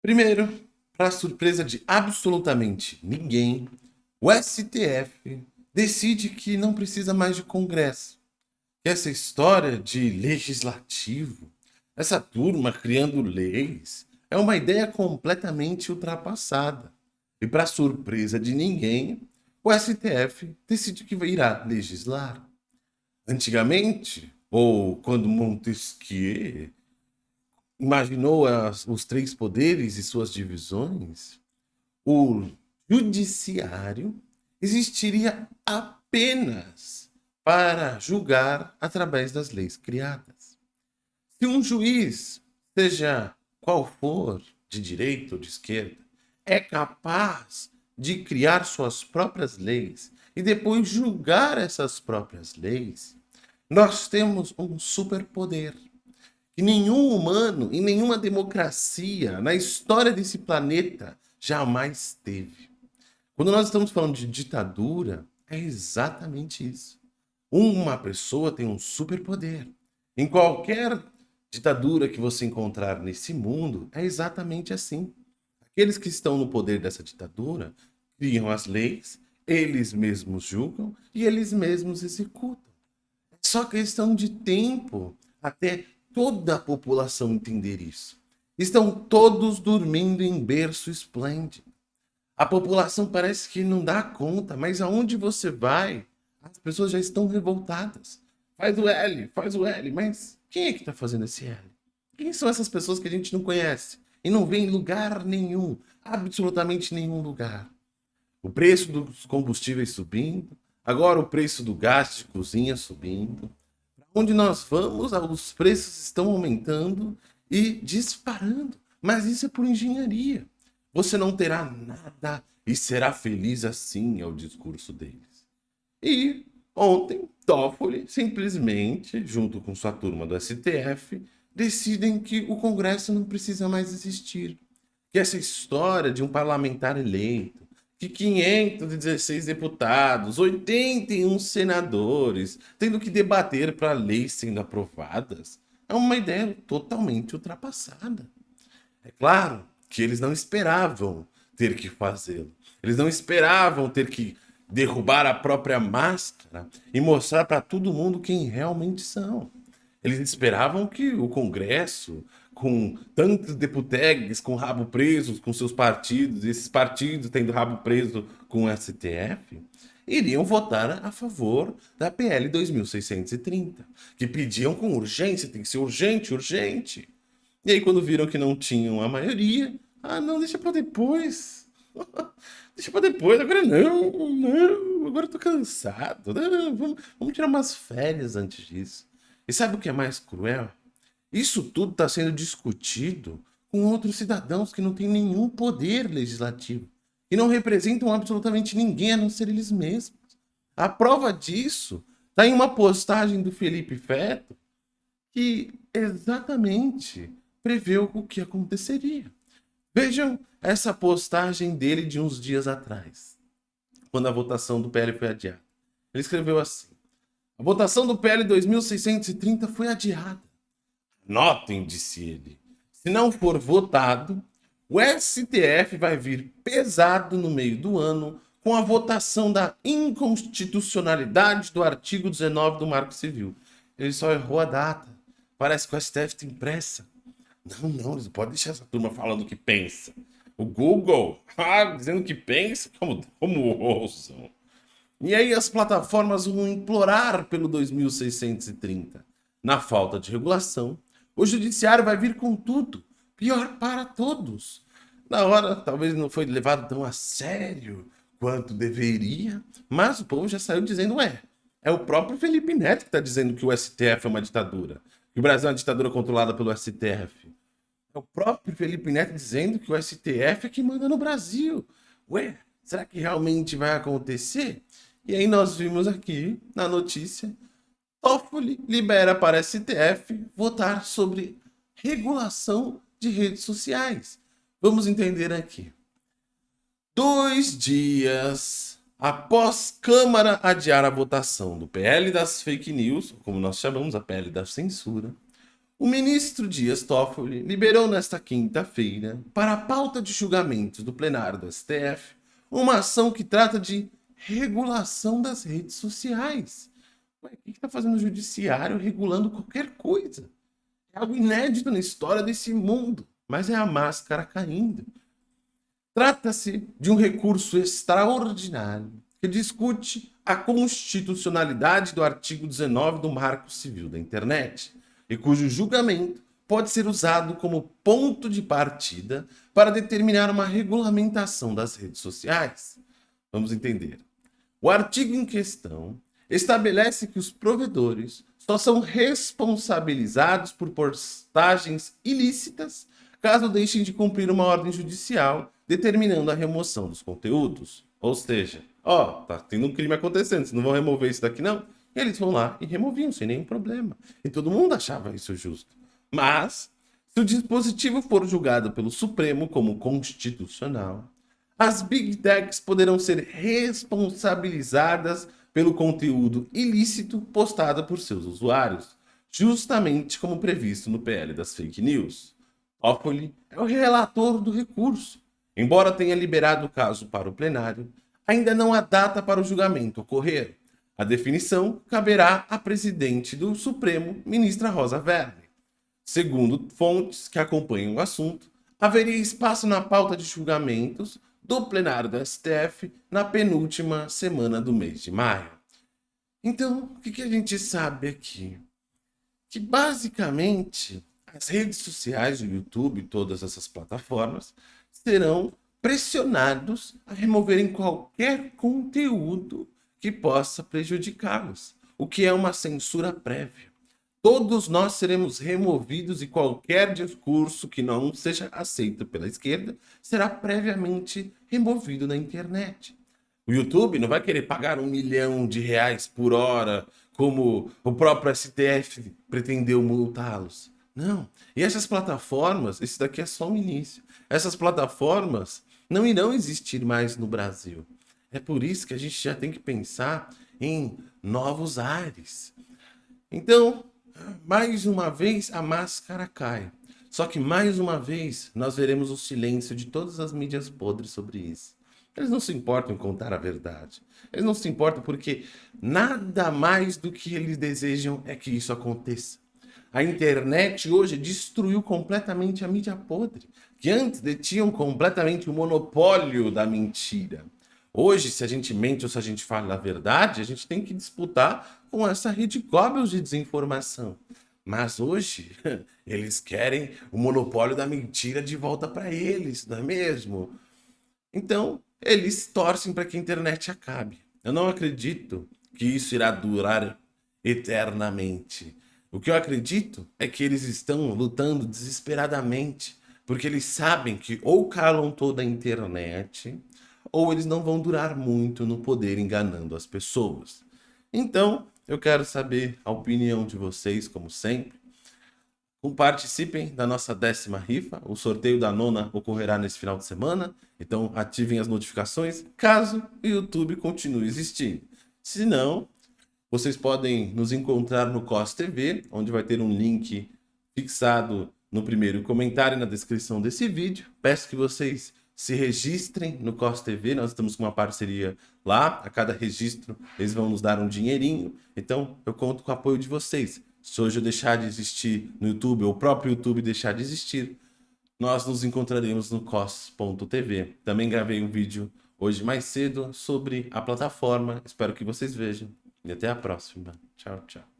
Primeiro, para surpresa de absolutamente ninguém, o STF decide que não precisa mais de Congresso. Que essa história de legislativo, essa turma criando leis, é uma ideia completamente ultrapassada. E para surpresa de ninguém, o STF decide que irá legislar. Antigamente, ou quando Montesquieu imaginou as, os três poderes e suas divisões, o judiciário existiria apenas para julgar através das leis criadas. Se um juiz, seja qual for, de direita ou de esquerda, é capaz de criar suas próprias leis e depois julgar essas próprias leis, nós temos um superpoder que nenhum humano e nenhuma democracia na história desse planeta jamais teve. Quando nós estamos falando de ditadura, é exatamente isso. Uma pessoa tem um superpoder. Em qualquer ditadura que você encontrar nesse mundo, é exatamente assim. Aqueles que estão no poder dessa ditadura criam as leis, eles mesmos julgam e eles mesmos executam. É só questão de tempo até toda a população entender isso. Estão todos dormindo em berço esplêndido. A população parece que não dá conta, mas aonde você vai, as pessoas já estão revoltadas. Faz o L, faz o L, mas quem é que está fazendo esse L? Quem são essas pessoas que a gente não conhece e não vê em lugar nenhum, absolutamente nenhum lugar? O preço dos combustíveis subindo, agora o preço do gás de cozinha subindo, onde nós vamos, os preços estão aumentando e disparando. Mas isso é por engenharia. Você não terá nada e será feliz assim, é o discurso deles. E ontem, Toffoli simplesmente, junto com sua turma do STF, decidem que o Congresso não precisa mais existir. Que essa história de um parlamentar eleito, que 516 deputados, 81 senadores, tendo que debater para leis sendo aprovadas, é uma ideia totalmente ultrapassada. É claro que eles não esperavam ter que fazê-lo. Eles não esperavam ter que derrubar a própria máscara e mostrar para todo mundo quem realmente são. Eles esperavam que o Congresso, com tantos deputegues com rabo presos com seus partidos, esses partidos tendo rabo preso com o STF, iriam votar a favor da PL 2630, que pediam com urgência, tem que ser urgente, urgente. E aí quando viram que não tinham a maioria, ah não, deixa para depois. deixa para depois, agora não, não, agora eu tô cansado. Não, vamos, vamos tirar umas férias antes disso. E sabe o que é mais cruel? Isso tudo está sendo discutido com outros cidadãos que não têm nenhum poder legislativo e não representam absolutamente ninguém a não ser eles mesmos. A prova disso está em uma postagem do Felipe Feto que exatamente preveu o que aconteceria. Vejam essa postagem dele de uns dias atrás, quando a votação do PL foi adiada. Ele escreveu assim, a votação do PL 2630 foi adiada. Notem, disse ele, se não for votado, o STF vai vir pesado no meio do ano com a votação da inconstitucionalidade do artigo 19 do Marco Civil. Ele só errou a data. Parece que o STF tem pressa. Não, não, eles podem deixar essa turma falando o que pensa. O Google, ah, dizendo que pensa, como, como ousam. E aí as plataformas vão implorar pelo 2630. Na falta de regulação, o judiciário vai vir com tudo, pior para todos. Na hora, talvez não foi levado tão a sério quanto deveria, mas o povo já saiu dizendo, ué, é o próprio Felipe Neto que está dizendo que o STF é uma ditadura, que o Brasil é uma ditadura controlada pelo STF. É o próprio Felipe Neto dizendo que o STF é que manda no Brasil. Ué, será que realmente vai acontecer? E aí nós vimos aqui na notícia Toffoli libera para STF votar sobre regulação de redes sociais. Vamos entender aqui. Dois dias após Câmara adiar a votação do PL das fake news, como nós chamamos a PL da censura, O ministro Dias Toffoli liberou nesta quinta-feira, para a pauta de julgamentos do plenário do STF, uma ação que trata de regulação das redes sociais. Ué, o que está fazendo o judiciário regulando qualquer coisa? É algo inédito na história desse mundo, mas é a máscara caindo. Trata-se de um recurso extraordinário que discute a constitucionalidade do artigo 19 do Marco Civil da Internet e cujo julgamento pode ser usado como ponto de partida para determinar uma regulamentação das redes sociais. Vamos entender. O artigo em questão estabelece que os provedores só são responsabilizados por postagens ilícitas caso deixem de cumprir uma ordem judicial determinando a remoção dos conteúdos. Ou seja, ó, tá tendo um crime acontecendo, vocês não vão remover isso daqui não? Eles vão lá e removiam sem nenhum problema. E todo mundo achava isso justo. Mas, se o dispositivo for julgado pelo Supremo como constitucional, as Big Techs poderão ser responsabilizadas pelo conteúdo ilícito postado por seus usuários, justamente como previsto no PL das fake news. Toffoli é o relator do recurso. Embora tenha liberado o caso para o plenário, ainda não há data para o julgamento ocorrer. A definição caberá à presidente do Supremo, ministra Rosa Weber. Segundo fontes que acompanham o assunto, haveria espaço na pauta de julgamentos do plenário do STF na penúltima semana do mês de maio. Então, o que a gente sabe aqui? Que basicamente as redes sociais, o YouTube todas essas plataformas serão pressionados a removerem qualquer conteúdo que possa prejudicá-los, o que é uma censura prévia. Todos nós seremos removidos e qualquer discurso que não seja aceito pela esquerda será previamente removido na internet. O YouTube não vai querer pagar um milhão de reais por hora, como o próprio STF pretendeu multá-los. Não. E essas plataformas, esse daqui é só o início. Essas plataformas não irão existir mais no Brasil. É por isso que a gente já tem que pensar em novos ares. Então, mais uma vez a máscara cai. Só que mais uma vez nós veremos o silêncio de todas as mídias podres sobre isso. Eles não se importam em contar a verdade. Eles não se importam porque nada mais do que eles desejam é que isso aconteça. A internet hoje destruiu completamente a mídia podre, que antes detinham completamente o monopólio da mentira. Hoje, se a gente mente ou se a gente fala a verdade, a gente tem que disputar com essa rede Goebbels de desinformação. Mas hoje, eles querem o monopólio da mentira de volta para eles, não é mesmo? Então, eles torcem para que a internet acabe. Eu não acredito que isso irá durar eternamente. O que eu acredito é que eles estão lutando desesperadamente, porque eles sabem que ou calam toda a internet, ou eles não vão durar muito no poder enganando as pessoas. Então, eu quero saber a opinião de vocês, como sempre. Participem da nossa décima rifa. O sorteio da nona ocorrerá nesse final de semana. Então, ativem as notificações caso o YouTube continue existindo. Se não, vocês podem nos encontrar no COS TV, onde vai ter um link fixado no primeiro comentário e na descrição desse vídeo. Peço que vocês se registrem no COS TV, nós estamos com uma parceria lá, a cada registro eles vão nos dar um dinheirinho, então eu conto com o apoio de vocês. Se hoje eu deixar de existir no YouTube, ou o próprio YouTube deixar de existir, nós nos encontraremos no cos.tv. Também gravei um vídeo hoje mais cedo sobre a plataforma, espero que vocês vejam. E até a próxima. Tchau, tchau.